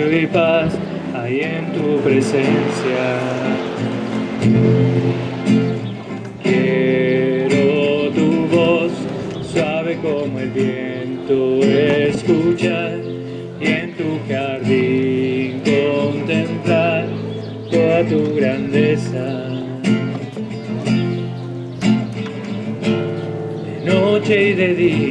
silencio y paz hay en tu presencia. Quiero tu voz suave como el viento escuchar y en tu jardín contemplar toda tu grandeza. De noche y de día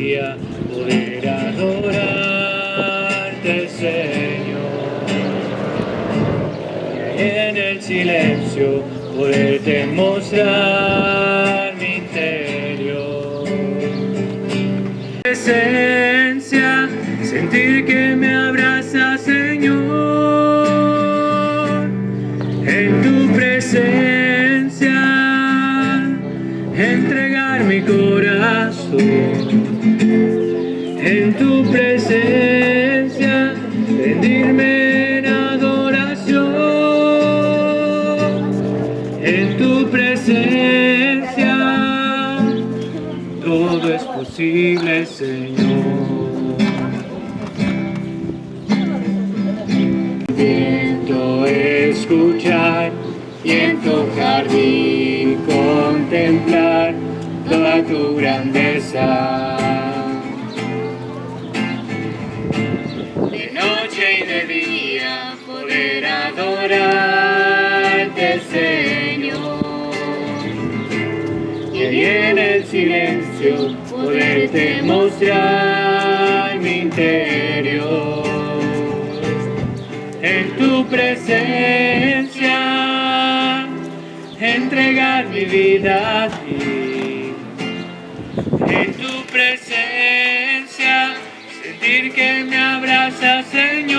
En tu presencia, todo es posible, Señor. Viento escuchar y en tu jardín contemplar toda tu grandeza. De noche y de día poder adorarte, Señor. En el silencio poderte mostrar mi interior. En tu presencia entregar mi vida a ti. En tu presencia sentir que me abraza, Señor.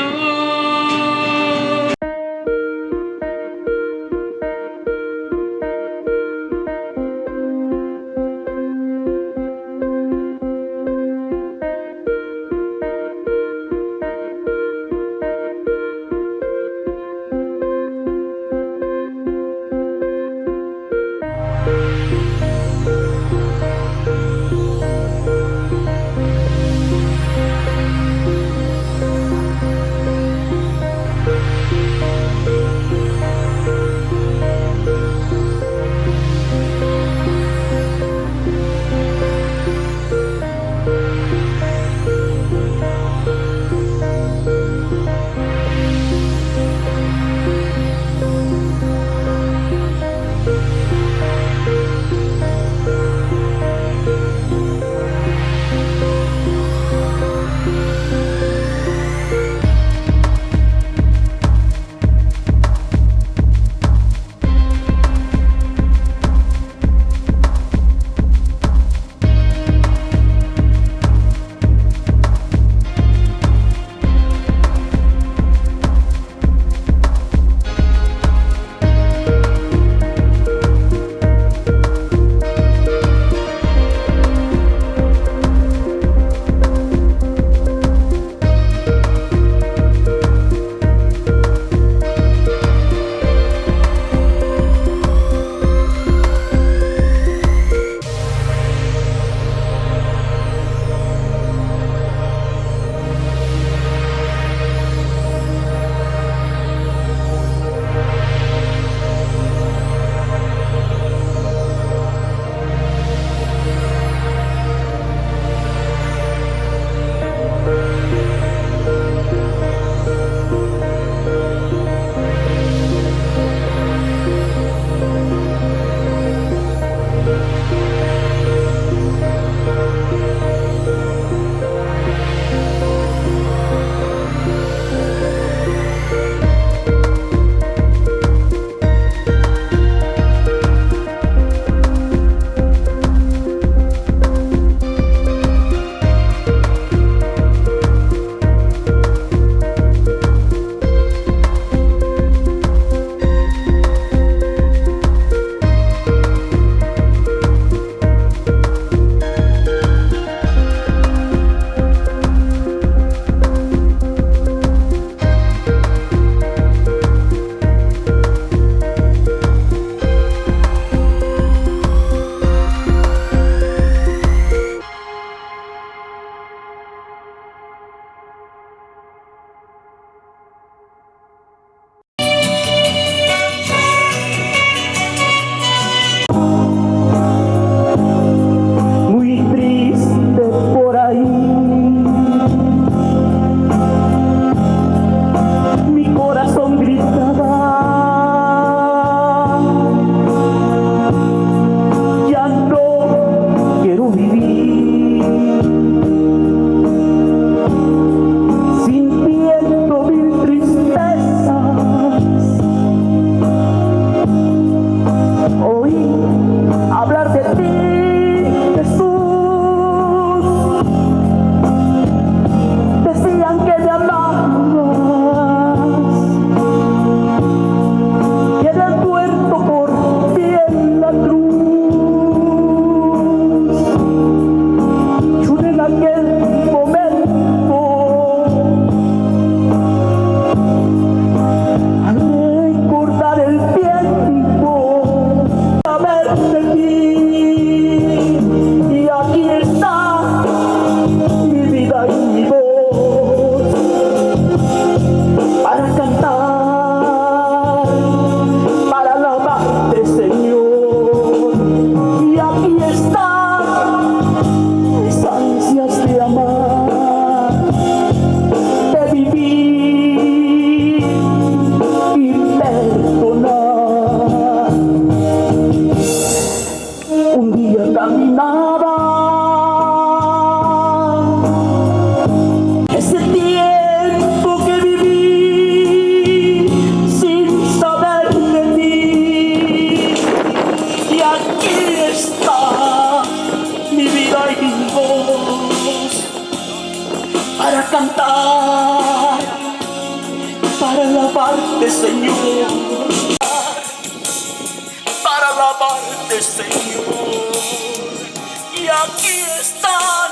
Aquí están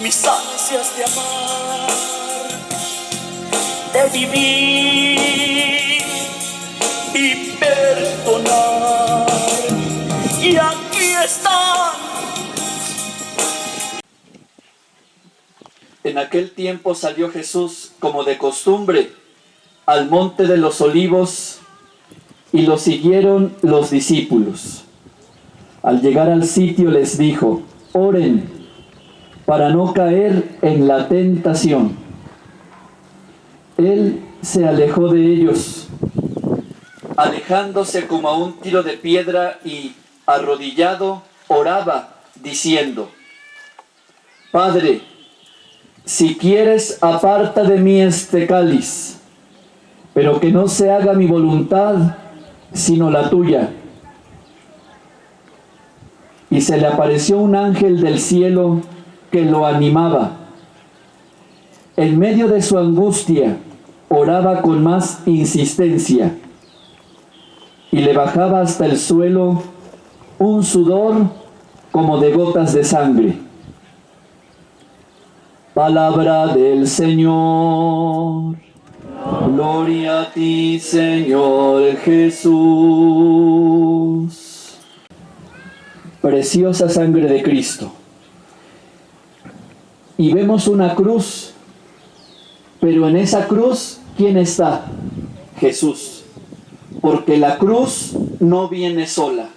mis ansias de amar, de vivir y perdonar. Y aquí están. En aquel tiempo salió Jesús, como de costumbre, al monte de los olivos y lo siguieron los discípulos. Al llegar al sitio les dijo, oren para no caer en la tentación. Él se alejó de ellos, alejándose como a un tiro de piedra y arrodillado oraba, diciendo, Padre, si quieres, aparta de mí este cáliz, pero que no se haga mi voluntad, sino la tuya. Y se le apareció un ángel del cielo que lo animaba. En medio de su angustia, oraba con más insistencia y le bajaba hasta el suelo un sudor como de gotas de sangre. Palabra del Señor. Gloria a ti, Señor Jesús. Preciosa sangre de Cristo. Y vemos una cruz, pero en esa cruz, ¿quién está? Jesús. Porque la cruz no viene sola.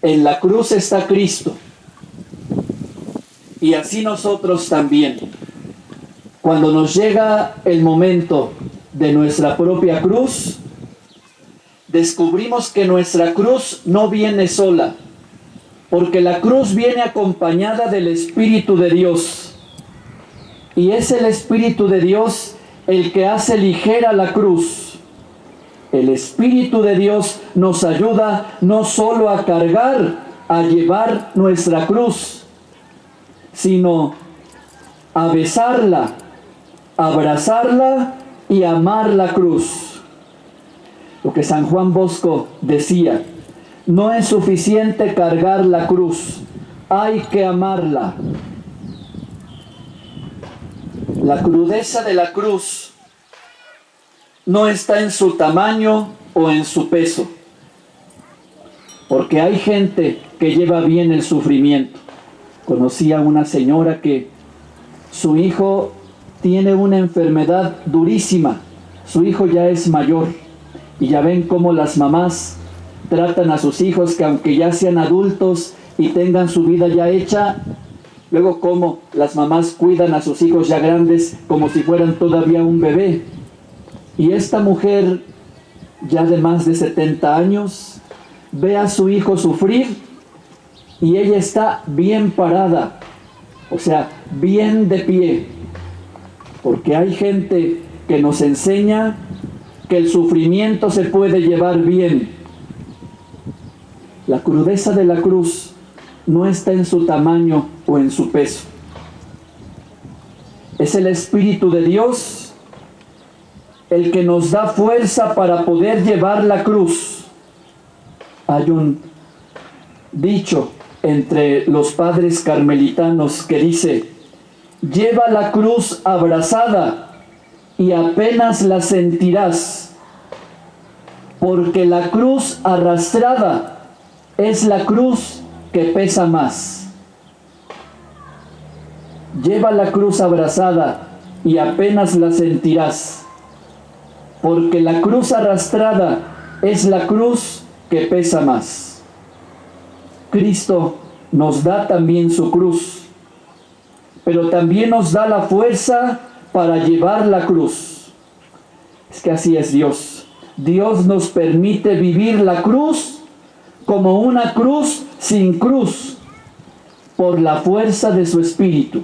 En la cruz está Cristo. Y así nosotros también. Cuando nos llega el momento de nuestra propia cruz, descubrimos que nuestra cruz no viene sola, porque la cruz viene acompañada del Espíritu de Dios. Y es el Espíritu de Dios el que hace ligera la cruz. El Espíritu de Dios nos ayuda no solo a cargar, a llevar nuestra cruz, sino a besarla, abrazarla y amar la cruz. Lo que San Juan Bosco decía, no es suficiente cargar la cruz, hay que amarla. La crudeza de la cruz no está en su tamaño o en su peso, porque hay gente que lleva bien el sufrimiento. Conocí a una señora que su hijo tiene una enfermedad durísima, su hijo ya es mayor y ya ven cómo las mamás tratan a sus hijos que aunque ya sean adultos y tengan su vida ya hecha, luego cómo las mamás cuidan a sus hijos ya grandes como si fueran todavía un bebé. Y esta mujer ya de más de 70 años ve a su hijo sufrir y ella está bien parada, o sea, bien de pie, porque hay gente que nos enseña que el sufrimiento se puede llevar bien. La crudeza de la cruz no está en su tamaño o en su peso. Es el Espíritu de Dios el que nos da fuerza para poder llevar la cruz. Hay un dicho entre los padres carmelitanos que dice, lleva la cruz abrazada y apenas la sentirás, porque la cruz arrastrada es la cruz que pesa más. Lleva la cruz abrazada y apenas la sentirás, porque la cruz arrastrada es la cruz que pesa más. Cristo nos da también su cruz, pero también nos da la fuerza para llevar la cruz. Es que así es Dios. Dios nos permite vivir la cruz como una cruz sin cruz por la fuerza de su espíritu.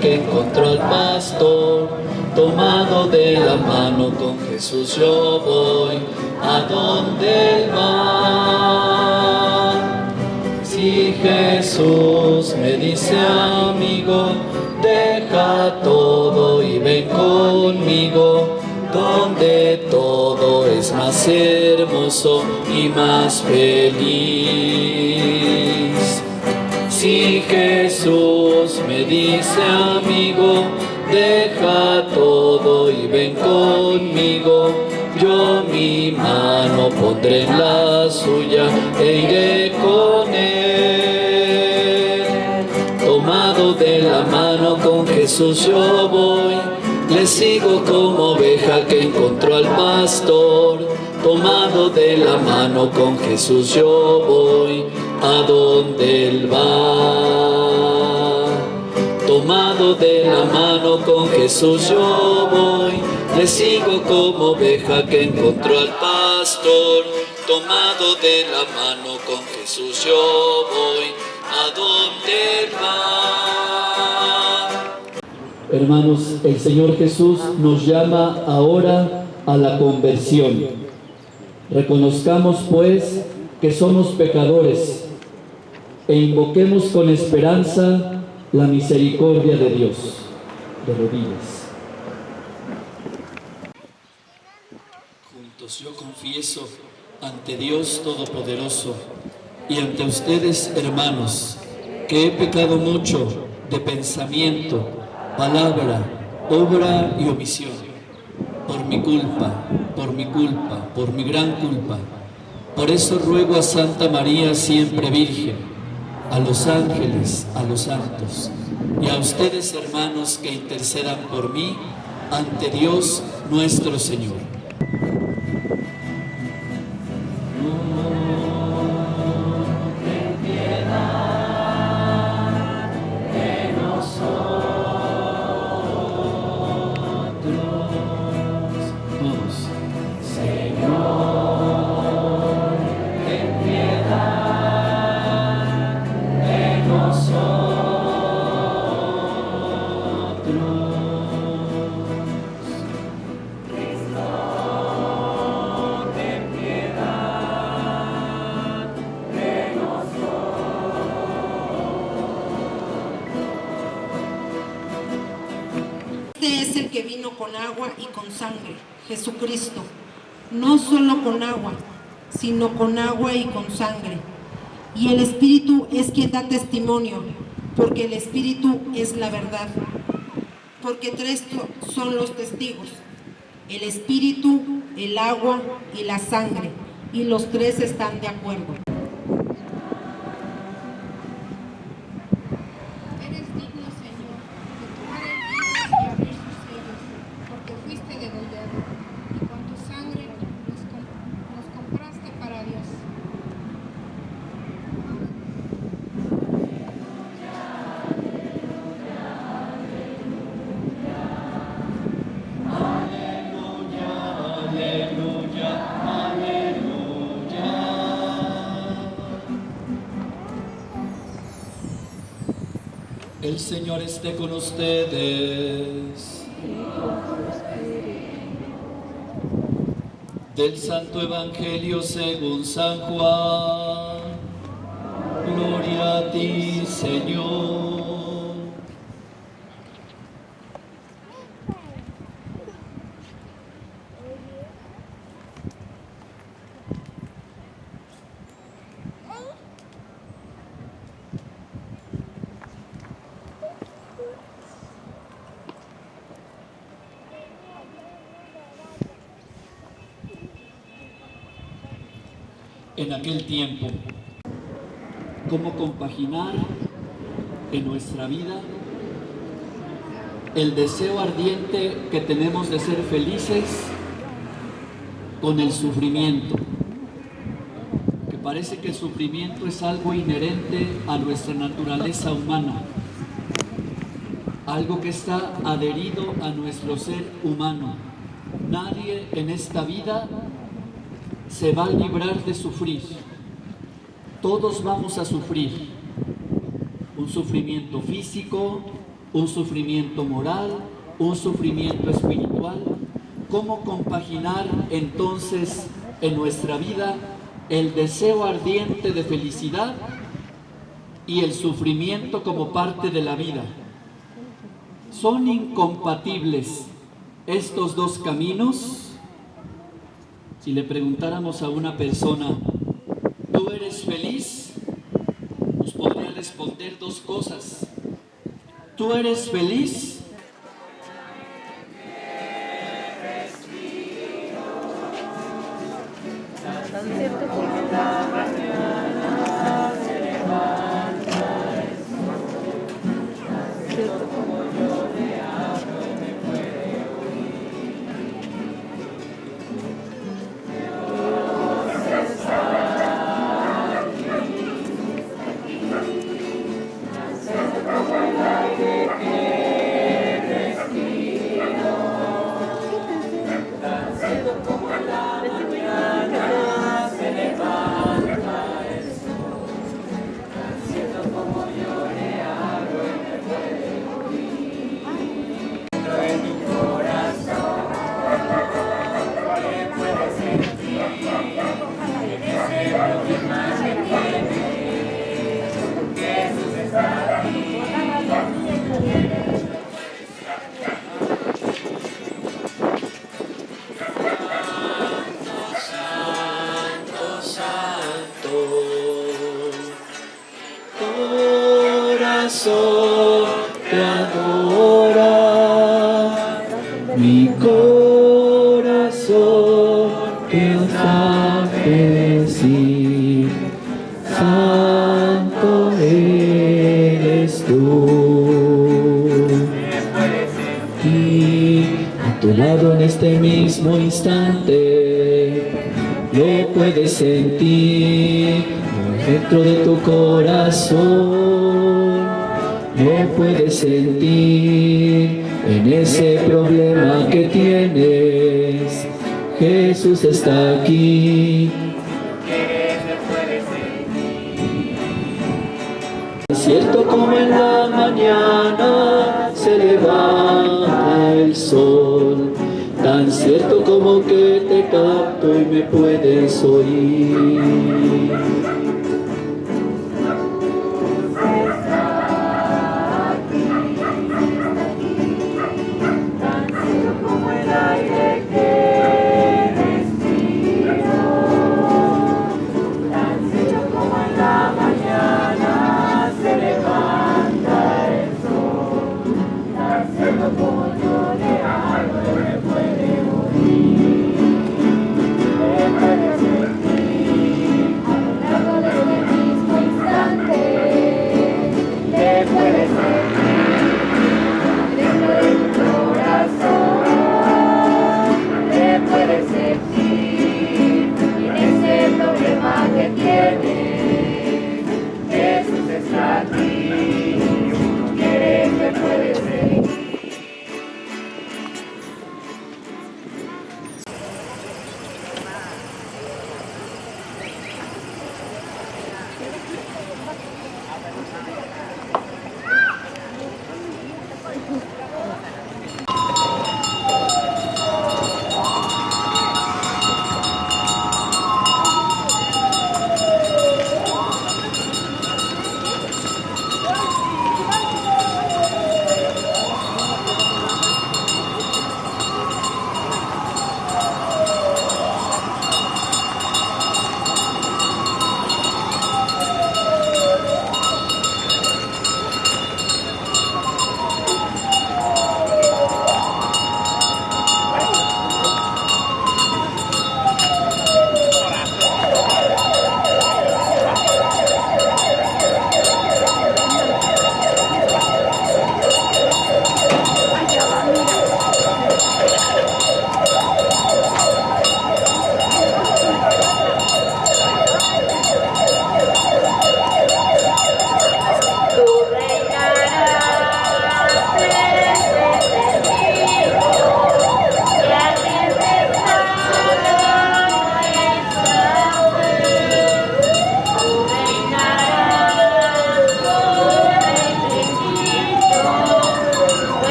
Que encontró al pastor, tomado de la mano con Jesús yo voy, a donde él va. Si Jesús me dice amigo, deja todo y ven conmigo, donde todo es más hermoso y más feliz. Si Jesús me dice amigo, deja todo y ven conmigo, yo mi mano pondré en la suya e iré con él. Tomado de la mano con Jesús yo voy, le sigo como oveja que encontró al pastor. Tomado de la mano con Jesús yo voy, a donde él va. Tomado de la mano con Jesús yo voy, le sigo como oveja que encontró al pastor. Tomado de la mano con Jesús yo voy, a donde él va. Hermanos, el Señor Jesús nos llama ahora a la conversión. Reconozcamos pues que somos pecadores e invoquemos con esperanza la misericordia de Dios. De rodillas. Juntos yo confieso ante Dios Todopoderoso y ante ustedes, hermanos, que he pecado mucho de pensamiento, palabra, obra y omisión, por mi culpa, por mi culpa, por mi gran culpa. Por eso ruego a Santa María siempre Virgen, a los ángeles, a los santos, y a ustedes, hermanos, que intercedan por mí ante Dios nuestro Señor. Es el que vino con agua y con sangre, Jesucristo. No solo con agua, sino con agua y con sangre. Y el Espíritu es quien da testimonio, porque el Espíritu es la verdad. Porque tres son los testigos, el Espíritu, el agua y la sangre, y los tres están de acuerdo. Señor esté con ustedes. Del Santo Evangelio según San Juan. Gloria a ti, Señor. en aquel tiempo. Cómo compaginar en nuestra vida el deseo ardiente que tenemos de ser felices con el sufrimiento. Que parece que el sufrimiento es algo inherente a nuestra naturaleza humana. Algo que está adherido a nuestro ser humano. Nadie en esta vida se va a librar de sufrir. Todos vamos a sufrir. un sufrimiento físico, un sufrimiento moral, un sufrimiento espiritual. ¿Cómo compaginar entonces en nuestra vida el deseo ardiente de felicidad y el sufrimiento como parte de la vida? ¿Son incompatibles estos dos caminos? Si le preguntáramos a una persona, ¿tú eres feliz? Nos podría responder dos cosas. ¿Tú eres feliz? Te capto y me puedes oír